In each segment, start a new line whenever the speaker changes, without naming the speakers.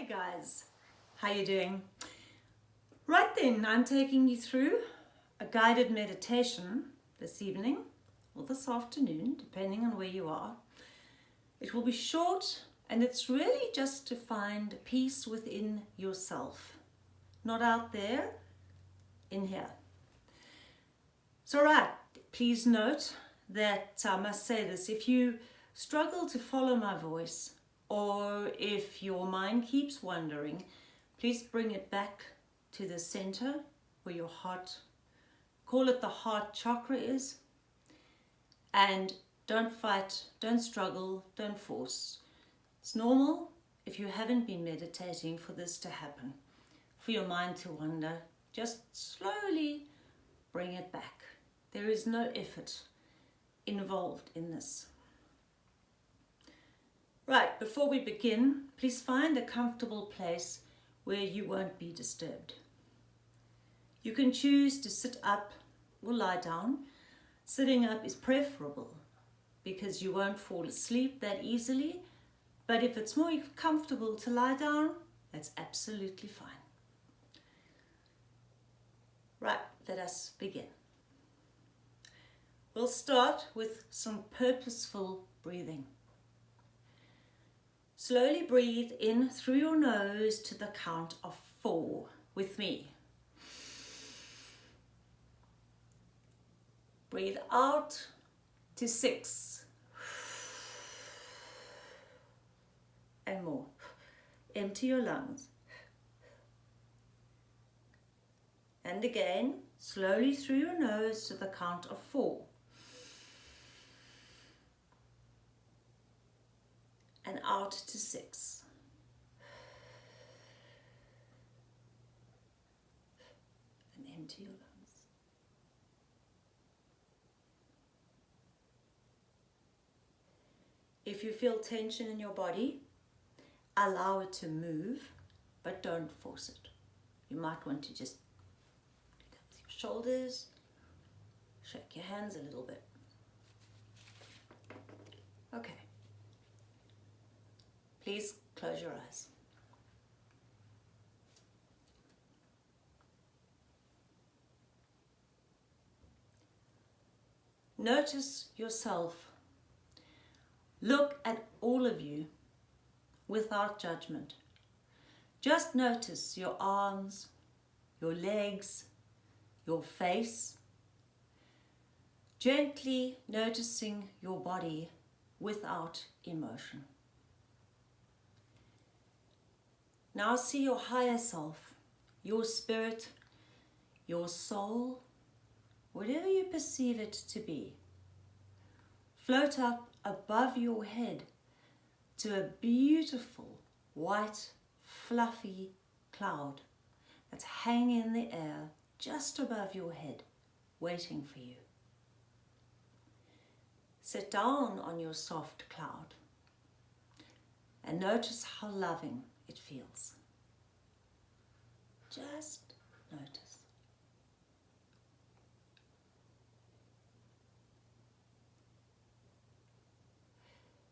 Hey guys, how you doing? Right then, I'm taking you through a guided meditation this evening or this afternoon, depending on where you are. It will be short and it's really just to find peace within yourself, not out there, in here. So right, please note that um, I must say this, if you struggle to follow my voice or if your mind keeps wandering, please bring it back to the center where your heart, call it the heart chakra is, and don't fight, don't struggle, don't force. It's normal if you haven't been meditating for this to happen, for your mind to wander. Just slowly bring it back. There is no effort involved in this. Right, before we begin, please find a comfortable place where you won't be disturbed. You can choose to sit up or lie down. Sitting up is preferable because you won't fall asleep that easily. But if it's more comfortable to lie down, that's absolutely fine. Right, let us begin. We'll start with some purposeful breathing. Slowly breathe in through your nose to the count of four with me. Breathe out to six. And more. Empty your lungs. And again, slowly through your nose to the count of four. And out to six. And empty your lungs. If you feel tension in your body, allow it to move, but don't force it. You might want to just your shoulders, shake your hands a little bit. Okay. Please close your eyes. Notice yourself. Look at all of you without judgment. Just notice your arms, your legs, your face. Gently noticing your body without emotion. Now see your higher self, your spirit, your soul, whatever you perceive it to be. Float up above your head to a beautiful white fluffy cloud that's hanging in the air just above your head, waiting for you. Sit down on your soft cloud and notice how loving it feels. Just notice.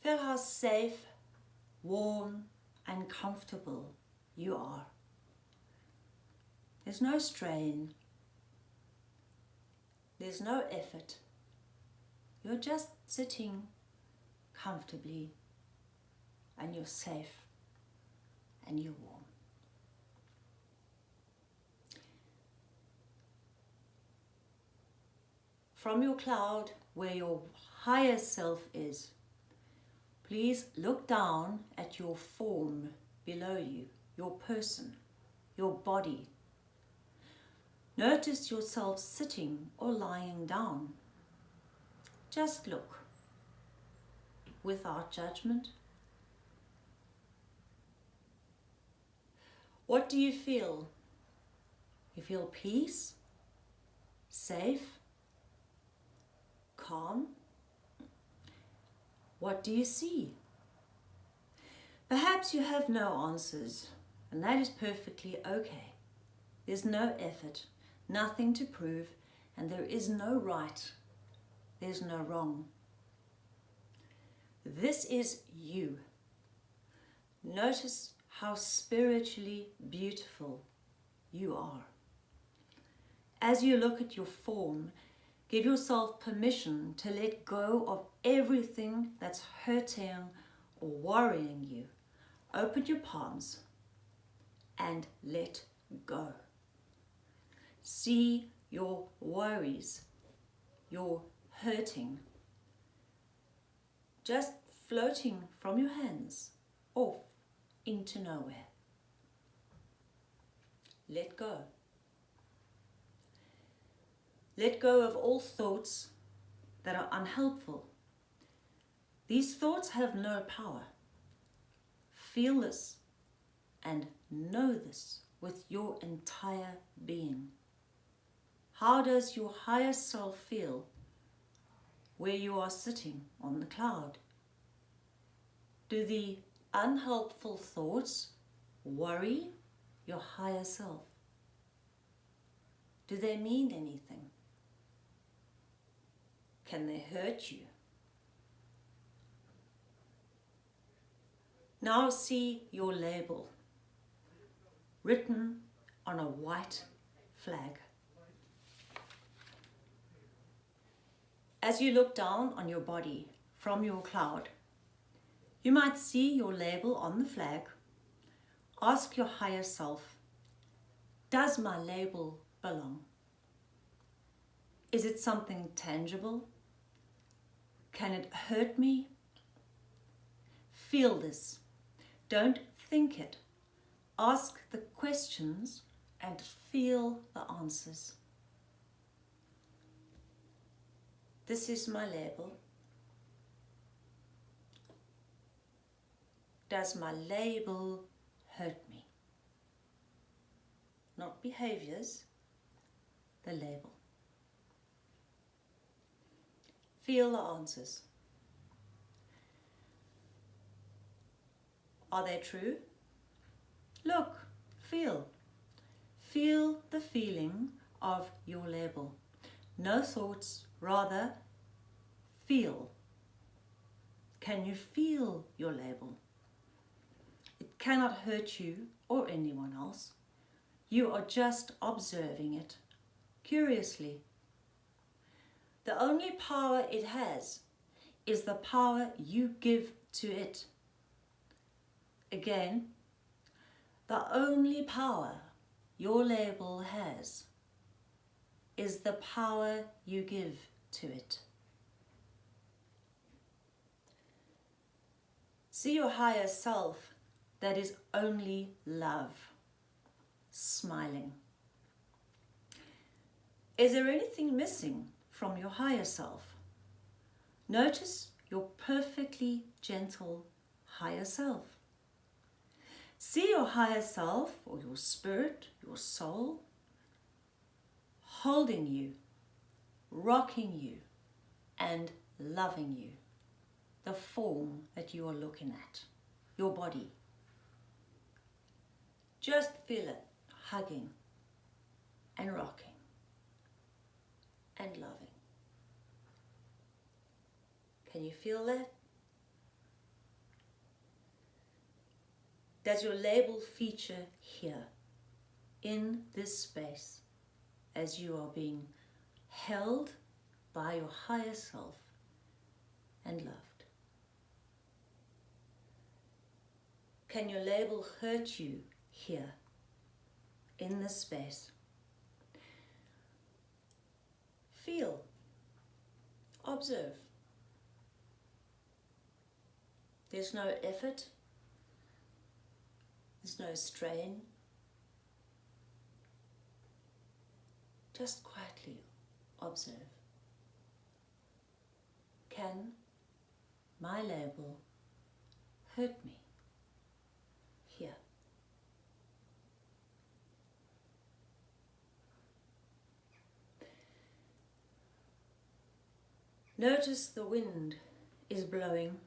Feel how safe, warm and comfortable you are. There's no strain. There's no effort. You're just sitting comfortably and you're safe and you're warm. From your cloud, where your higher self is, please look down at your form below you, your person, your body. Notice yourself sitting or lying down. Just look without judgment What do you feel? You feel peace, safe, calm? What do you see? Perhaps you have no answers, and that is perfectly okay. There's no effort, nothing to prove, and there is no right, there's no wrong. This is you. Notice how spiritually beautiful you are. As you look at your form, give yourself permission to let go of everything that's hurting or worrying you. Open your palms and let go. See your worries, your hurting, just floating from your hands off into nowhere. Let go. Let go of all thoughts that are unhelpful. These thoughts have no power. Feel this and know this with your entire being. How does your higher self feel where you are sitting on the cloud? Do the unhelpful thoughts worry your higher self? Do they mean anything? Can they hurt you? Now see your label written on a white flag. As you look down on your body from your cloud, you might see your label on the flag. Ask your higher self, does my label belong? Is it something tangible? Can it hurt me? Feel this. Don't think it. Ask the questions and feel the answers. This is my label. Does my label hurt me? Not behaviors, the label. Feel the answers. Are they true? Look, feel. Feel the feeling of your label. No thoughts, rather feel. Can you feel your label? Cannot hurt you or anyone else. You are just observing it curiously the only power it has is the power you give to it. Again, the only power your label has is the power you give to it. See your higher self that is only love, smiling. Is there anything missing from your higher self. Notice your perfectly gentle higher self. See your higher self or your spirit, your soul, holding you, rocking you, and loving you. The form that you are looking at, your body. Just feel it hugging and rocking and loving. Can you feel that? Does your label feature here in this space as you are being held by your higher self and loved? Can your label hurt you here in this space? Feel, observe. There's no effort. There's no strain. Just quietly observe. Can my label hurt me here? Notice the wind is blowing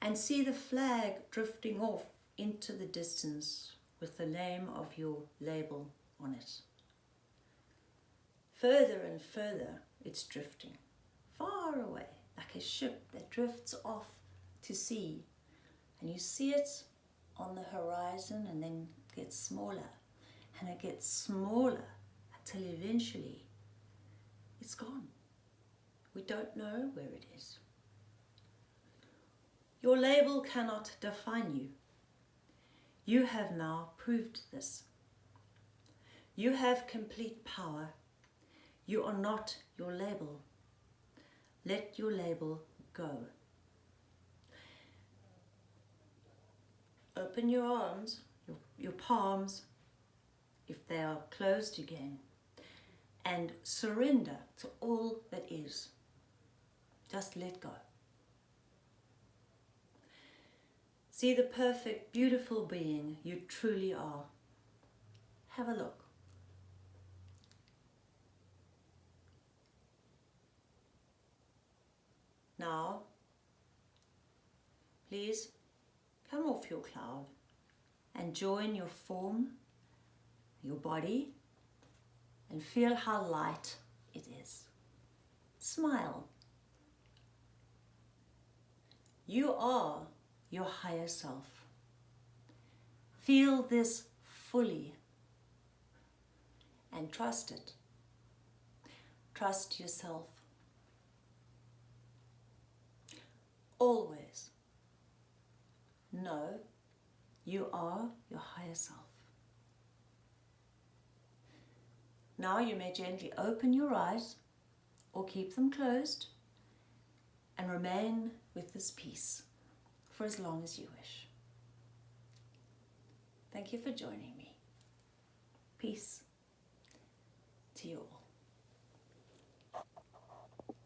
and see the flag drifting off into the distance with the name of your label on it. Further and further it's drifting, far away, like a ship that drifts off to sea. And you see it on the horizon and then gets smaller and it gets smaller until eventually it's gone. We don't know where it is. Your label cannot define you. You have now proved this. You have complete power. You are not your label. Let your label go. Open your arms, your, your palms, if they are closed again, and surrender to all that is. Just let go. See the perfect, beautiful being you truly are. Have a look. Now, please come off your cloud and join your form, your body, and feel how light it is. Smile. You are your higher self. Feel this fully and trust it. Trust yourself. Always know you are your higher self. Now you may gently open your eyes or keep them closed and remain with this peace for as long as you wish. Thank you for joining me. Peace to you all.